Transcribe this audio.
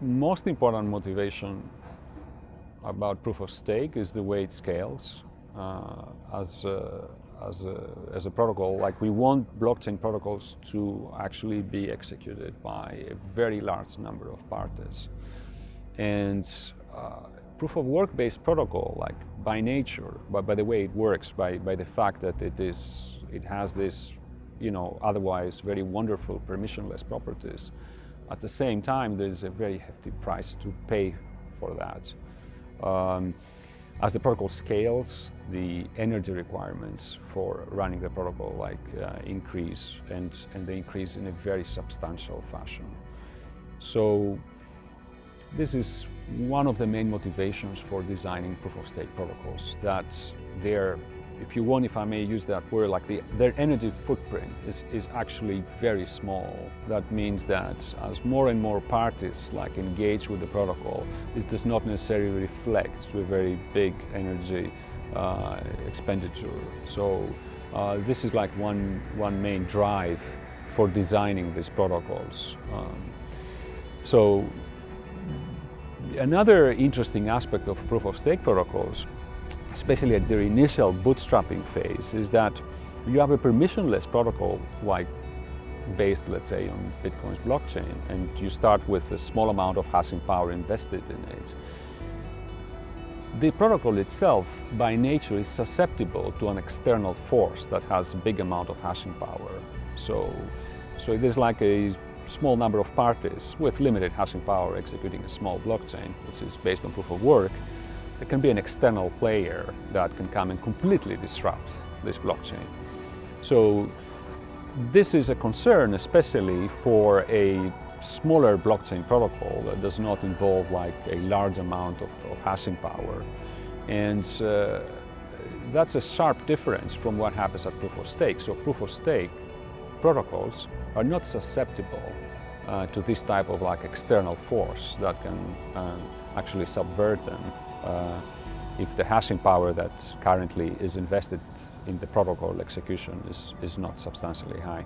most important motivation about proof of stake is the way it scales uh, as, a, as, a, as a protocol. Like we want blockchain protocols to actually be executed by a very large number of parties. And uh, proof of work based protocol, like by nature, but by the way it works, by, by the fact that it is, it has this, you know, otherwise very wonderful permissionless properties, at the same time, there's a very hefty price to pay for that. Um, as the protocol scales, the energy requirements for running the protocol like uh, increase and, and they increase in a very substantial fashion. So this is one of the main motivations for designing proof of stake protocols that they're if you want, if I may use that word, like the, their energy footprint is, is actually very small. That means that as more and more parties like engage with the protocol, this does not necessarily reflect to a very big energy uh, expenditure. So uh, this is like one, one main drive for designing these protocols. Um, so another interesting aspect of proof of stake protocols especially at their initial bootstrapping phase, is that you have a permissionless protocol like based, let's say, on Bitcoin's blockchain, and you start with a small amount of hashing power invested in it. The protocol itself, by nature, is susceptible to an external force that has a big amount of hashing power. So, so it is like a small number of parties with limited hashing power executing a small blockchain, which is based on proof of work, there can be an external player that can come and completely disrupt this blockchain. So this is a concern especially for a smaller blockchain protocol that does not involve like a large amount of, of hashing power. And uh, that's a sharp difference from what happens at proof of stake. So proof of stake protocols are not susceptible uh, to this type of like external force that can uh, actually subvert them uh, if the hashing power that currently is invested in the protocol execution is, is not substantially high.